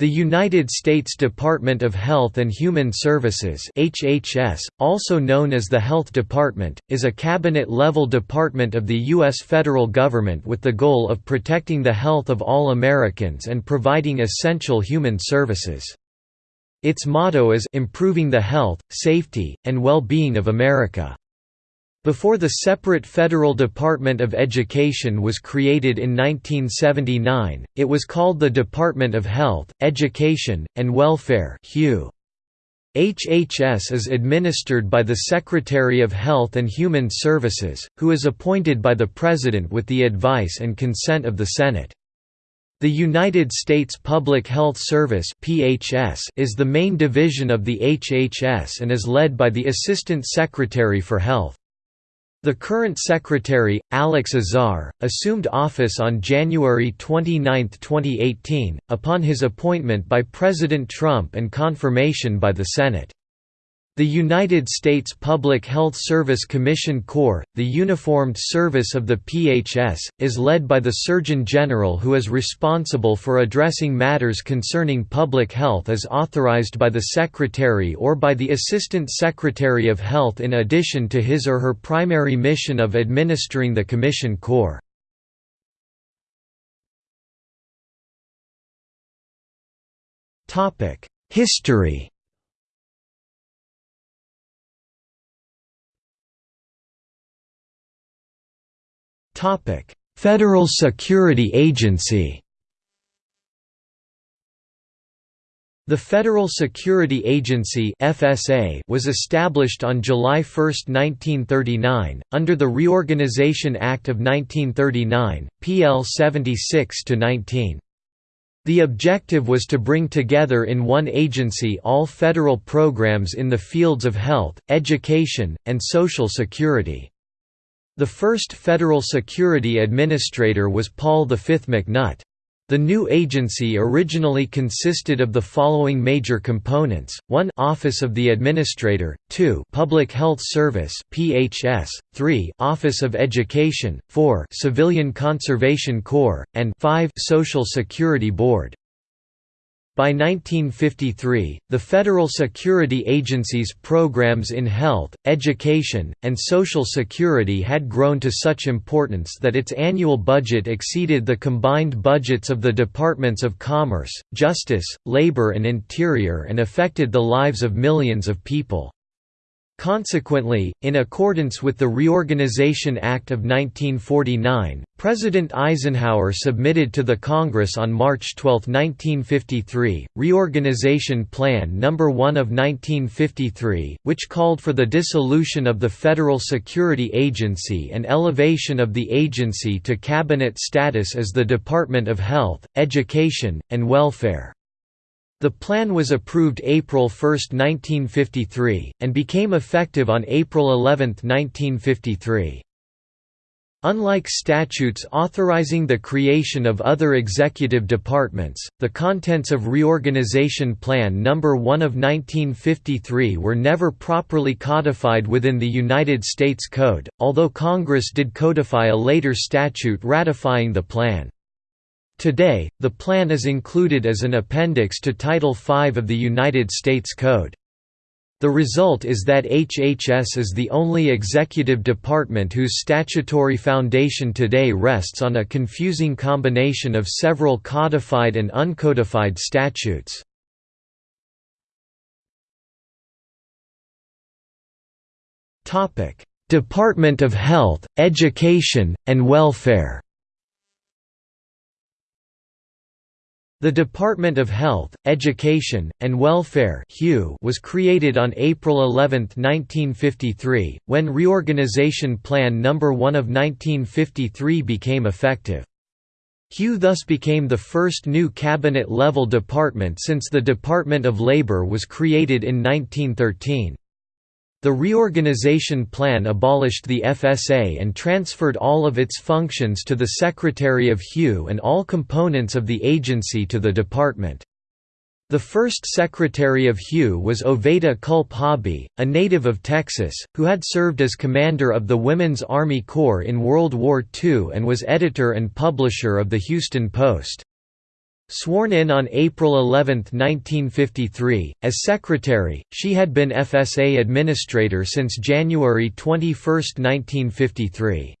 The United States Department of Health and Human Services HHS, also known as the Health Department, is a cabinet-level department of the U.S. federal government with the goal of protecting the health of all Americans and providing essential human services. Its motto is «Improving the health, safety, and well-being of America». Before the separate Federal Department of Education was created in 1979, it was called the Department of Health, Education, and Welfare HHS is administered by the Secretary of Health and Human Services, who is appointed by the President with the advice and consent of the Senate. The United States Public Health Service is the main division of the HHS and is led by the Assistant Secretary for Health. The current secretary, Alex Azar, assumed office on January 29, 2018, upon his appointment by President Trump and confirmation by the Senate. The United States Public Health Service Commission Corps, the uniformed service of the PHS, is led by the Surgeon General who is responsible for addressing matters concerning public health as authorized by the Secretary or by the Assistant Secretary of Health in addition to his or her primary mission of administering the Commission Corps. History Federal Security Agency The Federal Security Agency (FSA) was established on July 1, 1939, under the Reorganization Act of 1939, PL 76-19. The objective was to bring together in one agency all federal programs in the fields of health, education, and social security. The first federal security administrator was Paul V. McNutt. The new agency originally consisted of the following major components: 1 Office of the Administrator, 2 Public Health Service (PHS), 3 Office of Education, 4 Civilian Conservation Corps, and 5 Social Security Board. By 1953, the federal security agency's programs in health, education, and social security had grown to such importance that its annual budget exceeded the combined budgets of the Departments of Commerce, Justice, Labor and Interior and affected the lives of millions of people. Consequently, in accordance with the Reorganization Act of 1949, President Eisenhower submitted to the Congress on March 12, 1953, Reorganization Plan No. 1 of 1953, which called for the dissolution of the Federal Security Agency and elevation of the agency to cabinet status as the Department of Health, Education, and Welfare. The plan was approved April 1, 1953, and became effective on April 11, 1953. Unlike statutes authorizing the creation of other executive departments, the contents of Reorganization Plan No. 1 of 1953 were never properly codified within the United States Code, although Congress did codify a later statute ratifying the plan. Today, the plan is included as an appendix to Title V of the United States Code. The result is that HHS is the only executive department whose statutory foundation today rests on a confusing combination of several codified and uncodified statutes. Department of Health, Education, and Welfare The Department of Health, Education, and Welfare was created on April 11, 1953, when Reorganization Plan No. 1 of 1953 became effective. HEW thus became the first new cabinet-level department since the Department of Labor was created in 1913. The reorganization plan abolished the FSA and transferred all of its functions to the Secretary of HEW and all components of the agency to the department. The first Secretary of HEW was Oveta Culp Hobby, a native of Texas, who had served as commander of the Women's Army Corps in World War II and was editor and publisher of the Houston Post. Sworn in on April 11, 1953, as secretary, she had been FSA administrator since January 21, 1953.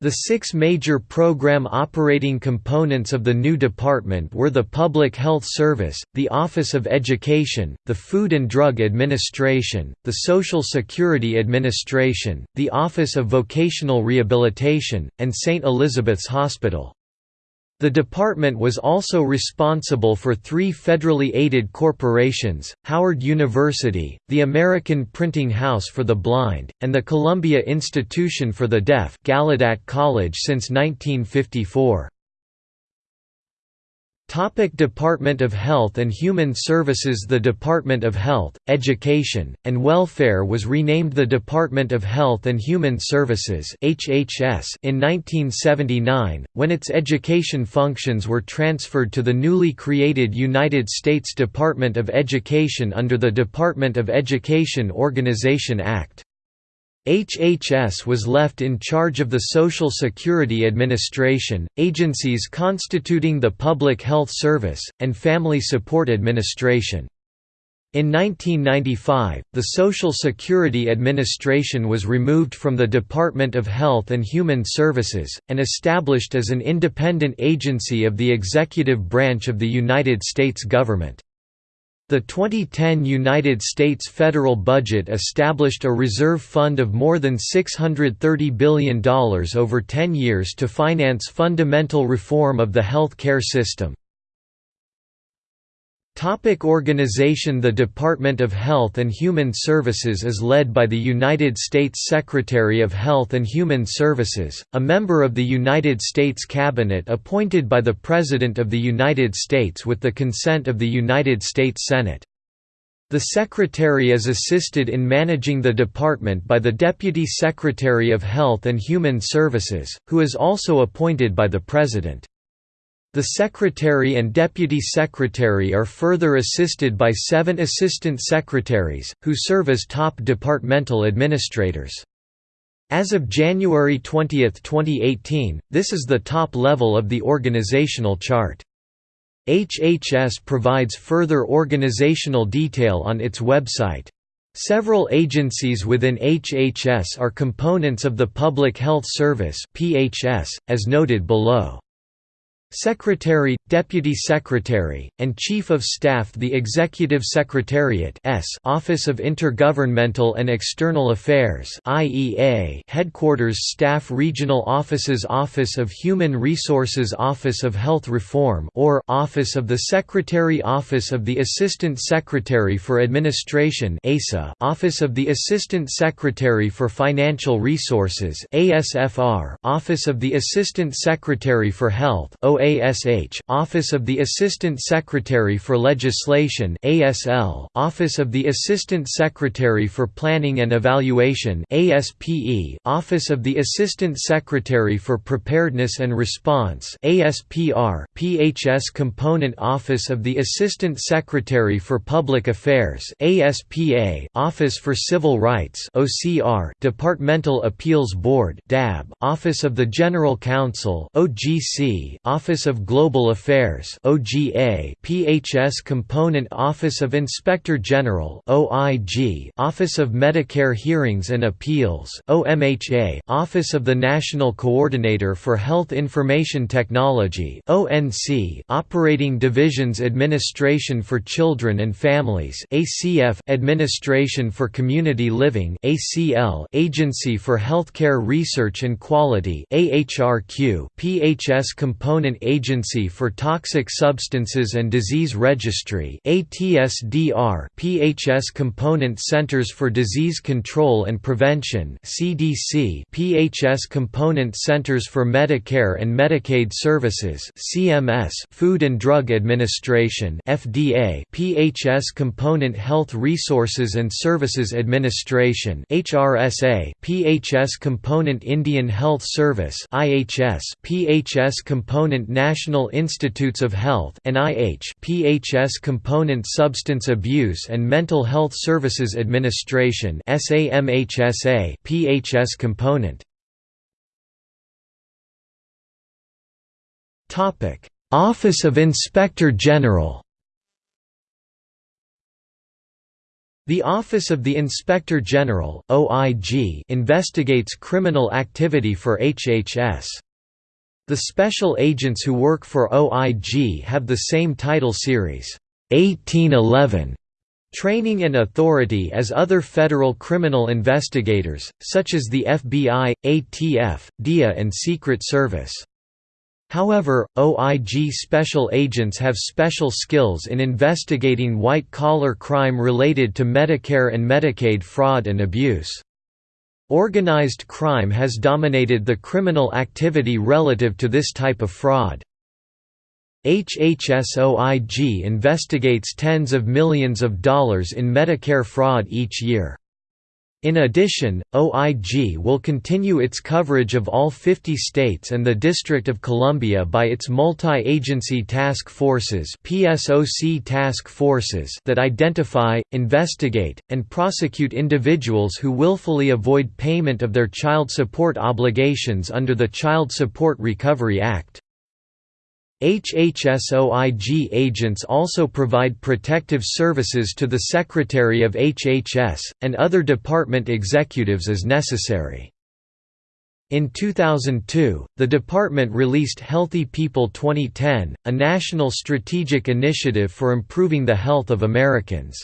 The six major program operating components of the new department were the Public Health Service, the Office of Education, the Food and Drug Administration, the Social Security Administration, the Office of Vocational Rehabilitation, and St. Elizabeth's Hospital. The department was also responsible for three federally aided corporations, Howard University, the American Printing House for the Blind, and the Columbia Institution for the Deaf Gallaudet College since 1954. Topic Department of Health and Human Services The Department of Health, Education, and Welfare was renamed the Department of Health and Human Services in 1979, when its education functions were transferred to the newly created United States Department of Education under the Department of Education Organization Act. HHS was left in charge of the Social Security Administration, agencies constituting the Public Health Service, and Family Support Administration. In 1995, the Social Security Administration was removed from the Department of Health and Human Services, and established as an independent agency of the executive branch of the United States government. The 2010 United States federal budget established a reserve fund of more than $630 billion over 10 years to finance fundamental reform of the health care system. Topic organization The Department of Health and Human Services is led by the United States Secretary of Health and Human Services, a member of the United States Cabinet appointed by the President of the United States with the consent of the United States Senate. The Secretary is assisted in managing the department by the Deputy Secretary of Health and Human Services, who is also appointed by the President. The Secretary and Deputy Secretary are further assisted by seven Assistant Secretaries, who serve as top departmental administrators. As of January 20, 2018, this is the top level of the organizational chart. HHS provides further organizational detail on its website. Several agencies within HHS are components of the Public Health Service as noted below. Secretary, Deputy Secretary, and Chief of Staff The Executive Secretariat Office of Intergovernmental and External Affairs Headquarters Staff Regional Offices Office of Human Resources Office of Health Reform or Office of the Secretary Office of the Assistant Secretary for Administration Office of the Assistant Secretary for Financial Resources Office of the Assistant Secretary for Health OA OASH, Office of the Assistant Secretary for Legislation ASL, Office of the Assistant Secretary for Planning and Evaluation ASPE, Office of the Assistant Secretary for Preparedness and Response ASPR, PHS Component Office of the Assistant Secretary for Public Affairs ASPA, Office for Civil Rights OCR, Departmental Appeals Board DAB, Office of the General Counsel OGC, Office Office of Global Affairs OGA PHS Component Office of Inspector General OIG Office of Medicare Hearings and Appeals OMHA Office of the National Coordinator for Health Information Technology ONC Operating Divisions Administration for Children and Families ACF Administration for Community Living ACL Agency for Healthcare Research and Quality AHRQ PHS Component Agency for Toxic Substances and Disease Registry ATSDR PHS Component Centers for Disease Control and Prevention CDC PHS Component Centers for Medicare and Medicaid Services CMS Food and Drug Administration FDA PHS Component Health Resources and Services Administration HRSA PHS Component Indian Health Service IHS PHS Component National Institutes of Health PHS Component Substance Abuse and Mental Health Services Administration PHS Component Topic Office of Inspector General The Office of the Inspector General (OIG) investigates criminal activity for HHS. The special agents who work for OIG have the same title series, 1811, training and authority as other federal criminal investigators, such as the FBI, ATF, DIA and Secret Service. However, OIG special agents have special skills in investigating white-collar crime related to Medicare and Medicaid fraud and abuse. Organized crime has dominated the criminal activity relative to this type of fraud. HHSOIG investigates tens of millions of dollars in Medicare fraud each year. In addition, OIG will continue its coverage of all 50 states and the District of Columbia by its multi-agency task forces PSOC task forces that identify, investigate, and prosecute individuals who willfully avoid payment of their child support obligations under the Child Support Recovery Act. HHSOIG agents also provide protective services to the Secretary of HHS, and other department executives as necessary. In 2002, the department released Healthy People 2010, a national strategic initiative for improving the health of Americans.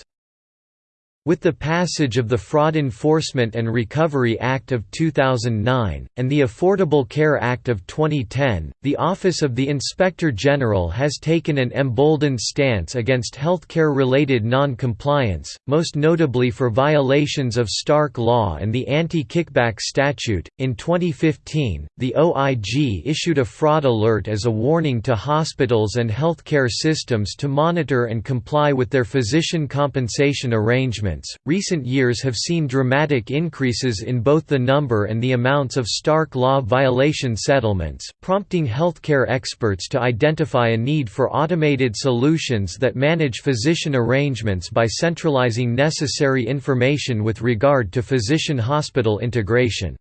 With the passage of the Fraud Enforcement and Recovery Act of 2009, and the Affordable Care Act of 2010, the Office of the Inspector General has taken an emboldened stance against healthcare-related non-compliance, most notably for violations of Stark Law and the Anti-Kickback Statute. In 2015, the OIG issued a fraud alert as a warning to hospitals and healthcare systems to monitor and comply with their physician compensation arrangements Recent years have seen dramatic increases in both the number and the amounts of Stark Law violation settlements, prompting healthcare experts to identify a need for automated solutions that manage physician arrangements by centralizing necessary information with regard to physician-hospital integration.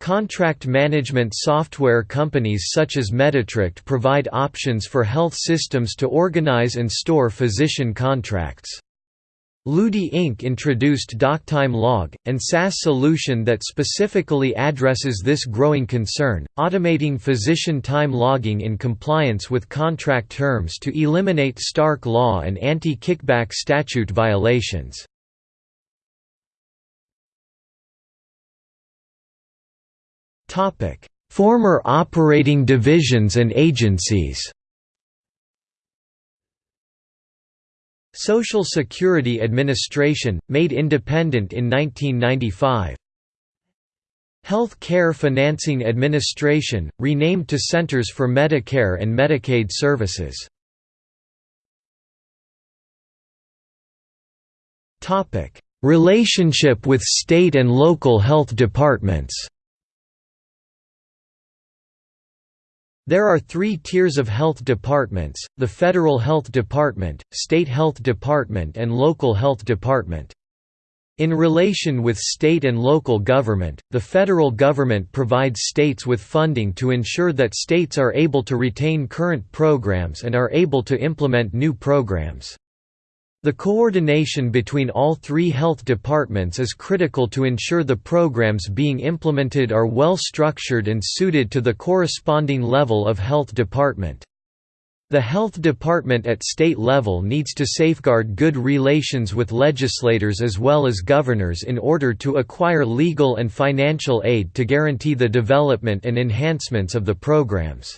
Contract management software companies such as Meditract provide options for health systems to organize and store physician contracts. Ludi Inc. introduced DocTime Log, and SaaS solution that specifically addresses this growing concern, automating physician time logging in compliance with contract terms to eliminate Stark Law and anti-kickback statute violations. Former operating divisions and agencies Social Security Administration, made independent in 1995. Health Care Financing Administration, renamed to Centers for Medicare and Medicaid Services. Relationship with state and local health departments There are three tiers of health departments, the Federal Health Department, State Health Department and Local Health Department. In relation with state and local government, the federal government provides states with funding to ensure that states are able to retain current programs and are able to implement new programs. The coordination between all three health departments is critical to ensure the programs being implemented are well structured and suited to the corresponding level of health department. The health department at state level needs to safeguard good relations with legislators as well as governors in order to acquire legal and financial aid to guarantee the development and enhancements of the programs.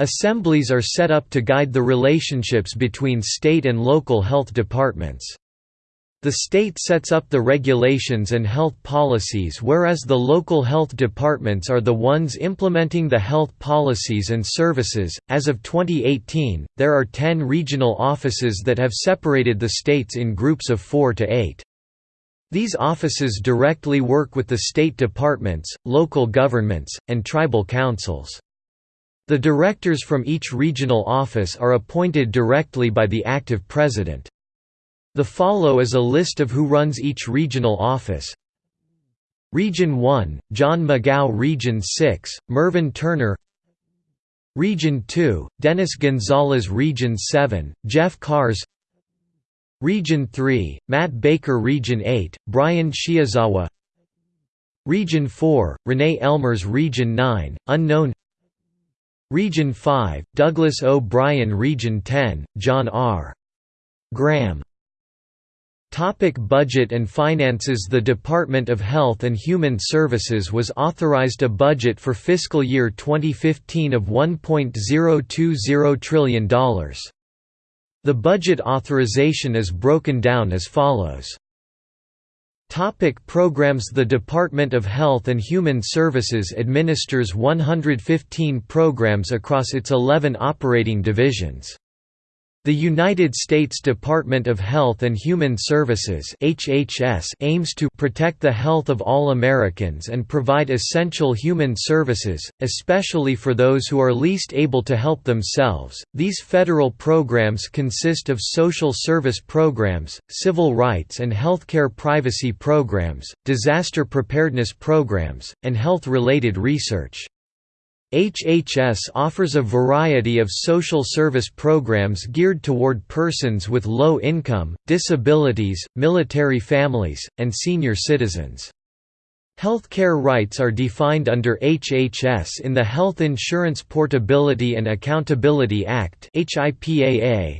Assemblies are set up to guide the relationships between state and local health departments. The state sets up the regulations and health policies whereas the local health departments are the ones implementing the health policies and services. As of 2018, there are 10 regional offices that have separated the states in groups of 4 to 8. These offices directly work with the state departments, local governments, and tribal councils. The directors from each regional office are appointed directly by the active president. The follow is a list of who runs each regional office. Region 1, John McGow Region 6, Mervyn Turner Region 2, Dennis Gonzalez Region 7, Jeff Kahrs Region 3, Matt Baker Region 8, Brian Shiozawa Region 4, Renee Ellmers Region 9, Unknown Region 5, Douglas O'Brien Region 10, John R. Graham Topic budget and finances The Department of Health and Human Services was authorized a budget for fiscal year 2015 of $1.020 trillion. The budget authorization is broken down as follows. Topic programs The Department of Health and Human Services administers 115 programs across its 11 operating divisions. The United States Department of Health and Human Services (HHS) aims to protect the health of all Americans and provide essential human services, especially for those who are least able to help themselves. These federal programs consist of social service programs, civil rights and healthcare privacy programs, disaster preparedness programs, and health-related research. HHS offers a variety of social service programs geared toward persons with low income, disabilities, military families, and senior citizens. Healthcare rights are defined under HHS in the Health Insurance Portability and Accountability Act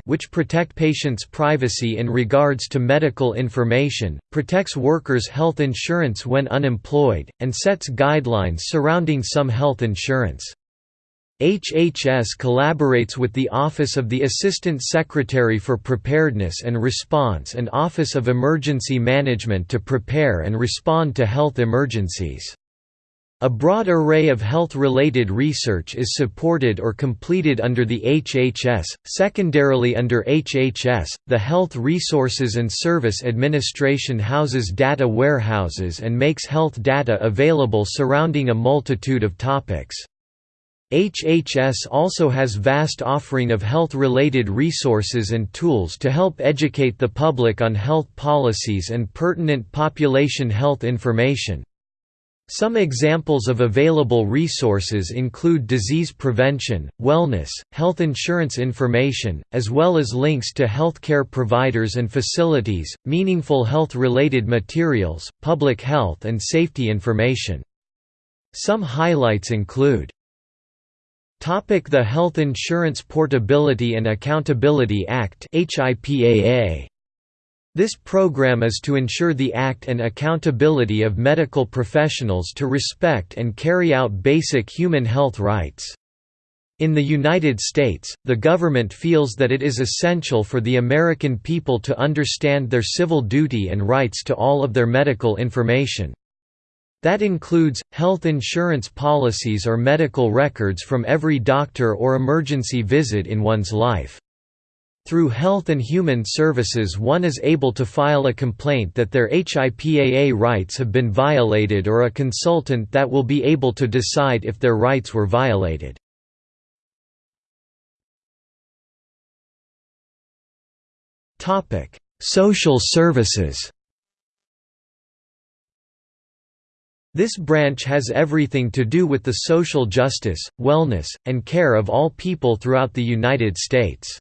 which protect patients' privacy in regards to medical information, protects workers' health insurance when unemployed, and sets guidelines surrounding some health insurance. HHS collaborates with the Office of the Assistant Secretary for Preparedness and Response and Office of Emergency Management to prepare and respond to health emergencies. A broad array of health-related research is supported or completed under the HHS. Secondarily under HHS, the Health Resources and Service Administration houses data warehouses and makes health data available surrounding a multitude of topics. HHS also has vast offering of health-related resources and tools to help educate the public on health policies and pertinent population health information. Some examples of available resources include disease prevention, wellness, health insurance information, as well as links to healthcare providers and facilities, meaningful health-related materials, public health and safety information. Some highlights include the Health Insurance Portability and Accountability Act This program is to ensure the act and accountability of medical professionals to respect and carry out basic human health rights. In the United States, the government feels that it is essential for the American people to understand their civil duty and rights to all of their medical information. That includes, health insurance policies or medical records from every doctor or emergency visit in one's life. Through Health and Human Services one is able to file a complaint that their HIPAA rights have been violated or a consultant that will be able to decide if their rights were violated. Social services This branch has everything to do with the social justice, wellness, and care of all people throughout the United States.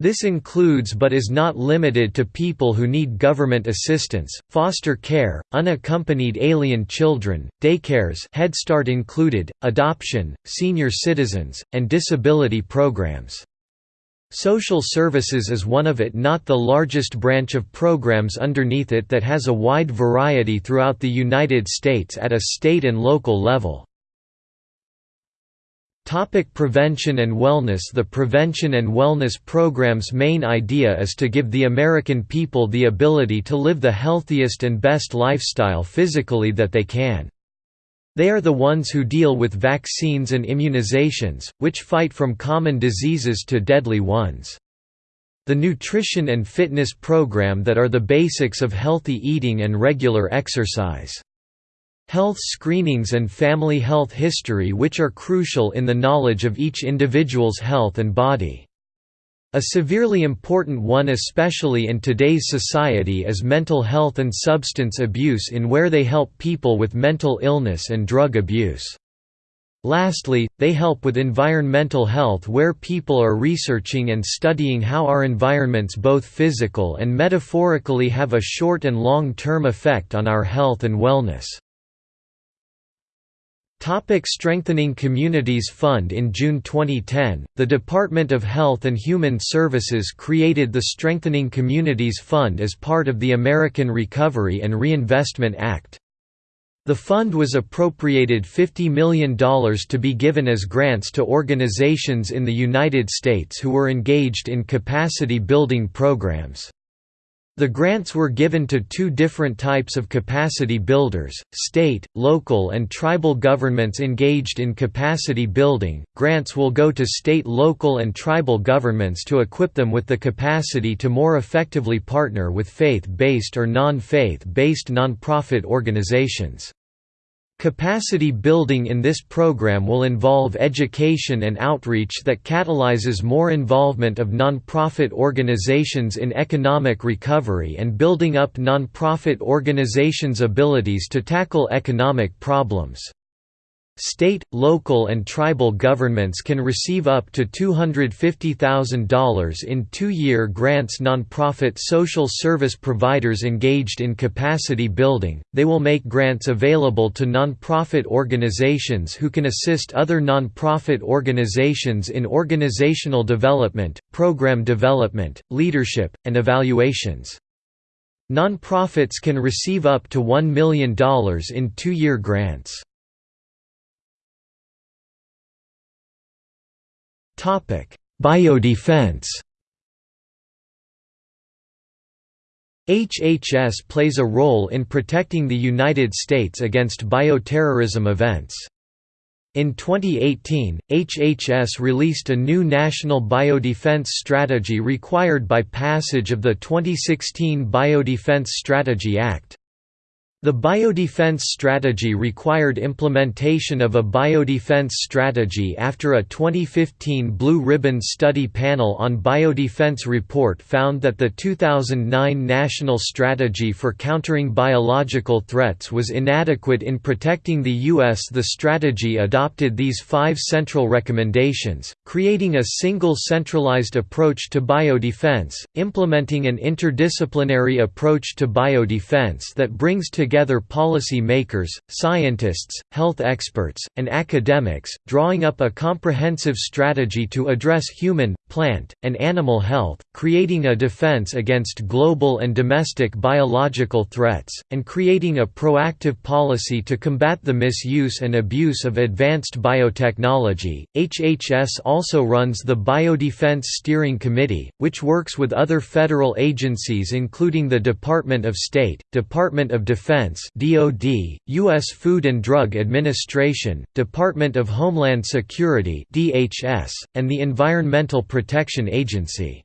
This includes but is not limited to people who need government assistance, foster care, unaccompanied alien children, daycares Head Start included, adoption, senior citizens, and disability programs. Social services is one of it not the largest branch of programs underneath it that has a wide variety throughout the United States at a state and local level. Topic prevention and wellness The Prevention and Wellness Program's main idea is to give the American people the ability to live the healthiest and best lifestyle physically that they can. They are the ones who deal with vaccines and immunizations, which fight from common diseases to deadly ones. The nutrition and fitness program that are the basics of healthy eating and regular exercise. Health screenings and family health history which are crucial in the knowledge of each individual's health and body. A severely important one especially in today's society is mental health and substance abuse in where they help people with mental illness and drug abuse. Lastly, they help with environmental health where people are researching and studying how our environments both physical and metaphorically have a short and long-term effect on our health and wellness. Topic Strengthening Communities Fund In June 2010, the Department of Health and Human Services created the Strengthening Communities Fund as part of the American Recovery and Reinvestment Act. The fund was appropriated $50 million to be given as grants to organizations in the United States who were engaged in capacity building programs. The grants were given to two different types of capacity builders, state, local and tribal governments engaged in capacity building. Grants will go to state, local and tribal governments to equip them with the capacity to more effectively partner with faith-based or non-faith-based nonprofit organizations. Capacity building in this program will involve education and outreach that catalyzes more involvement of nonprofit organizations in economic recovery and building up nonprofit organizations' abilities to tackle economic problems. State, local and tribal governments can receive up to $250,000 in two-year grants nonprofit social service providers engaged in capacity building, they will make grants available to nonprofit organizations who can assist other nonprofit organizations in organizational development, program development, leadership, and evaluations. Nonprofits can receive up to $1 million in two-year grants. Biodefense HHS plays a role in protecting the United States against bioterrorism events. In 2018, HHS released a new national biodefense strategy required by passage of the 2016 Biodefense Strategy Act. The biodefense strategy required implementation of a biodefense strategy after a 2015 Blue Ribbon Study Panel on Biodefense report found that the 2009 National Strategy for Countering Biological Threats was inadequate in protecting the U.S. The strategy adopted these five central recommendations, creating a single centralized approach to biodefense, implementing an interdisciplinary approach to biodefense that brings together together policy makers, scientists, health experts, and academics, drawing up a comprehensive strategy to address human, plant, and animal health, creating a defense against global and domestic biological threats, and creating a proactive policy to combat the misuse and abuse of advanced biotechnology. HHS also runs the Biodefense Steering Committee, which works with other federal agencies including the Department of State, Department of Defense, (DoD), U.S. Food and Drug Administration, Department of Homeland Security (DHS), and the Environmental Protection Agency.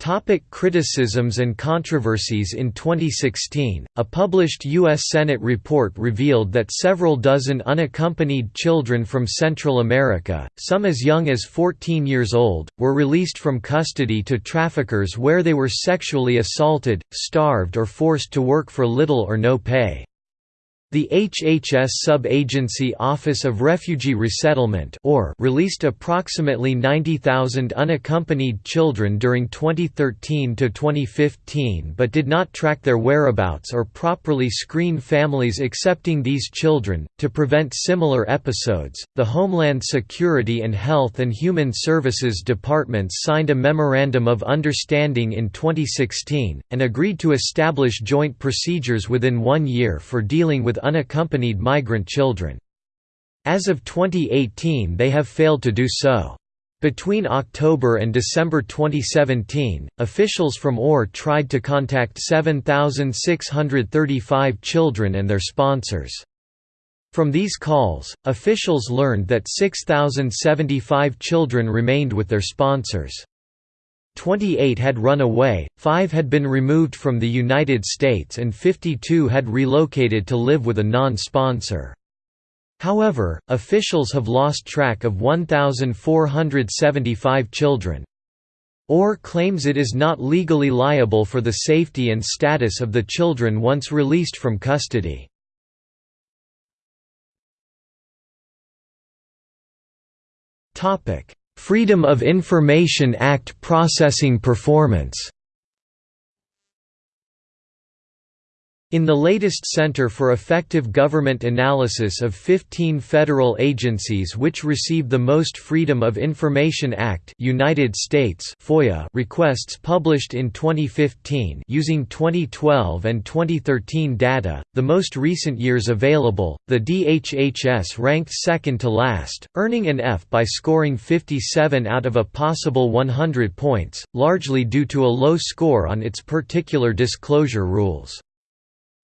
Topic criticisms and controversies In 2016, a published U.S. Senate report revealed that several dozen unaccompanied children from Central America, some as young as 14 years old, were released from custody to traffickers where they were sexually assaulted, starved or forced to work for little or no pay. The HHS Sub-Agency Office of Refugee Resettlement or released approximately 90,000 unaccompanied children during 2013–2015 but did not track their whereabouts or properly screen families accepting these children. To prevent similar episodes, the Homeland Security and Health and Human Services Departments signed a Memorandum of Understanding in 2016, and agreed to establish joint procedures within one year for dealing with unaccompanied migrant children. As of 2018 they have failed to do so. Between October and December 2017, officials from OR tried to contact 7,635 children and their sponsors. From these calls, officials learned that 6,075 children remained with their sponsors. 28 had run away, 5 had been removed from the United States and 52 had relocated to live with a non-sponsor. However, officials have lost track of 1,475 children. OR claims it is not legally liable for the safety and status of the children once released from custody. Topic: Freedom of Information Act processing performance In the latest Center for Effective Government analysis of 15 federal agencies which receive the most Freedom of Information Act United States FOIA requests published in 2015 using 2012 and 2013 data, the most recent years available, the DHHS ranked second to last, earning an F by scoring 57 out of a possible 100 points, largely due to a low score on its particular disclosure rules.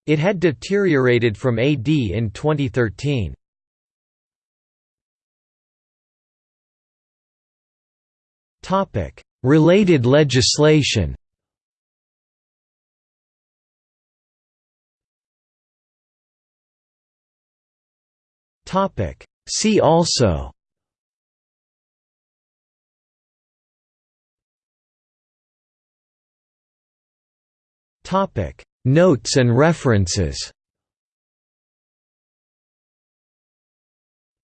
It had deteriorated from AD in 2013. Related legislation See also Topic Notes and references.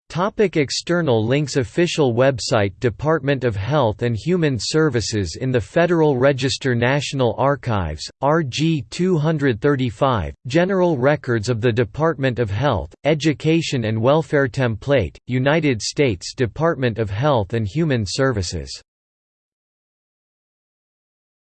Topic external links Official website Department of Health and Human Services in the Federal Register National Archives, RG 235, General Records of the Department of Health, Education and Welfare Template, United States Department of Health and Human Services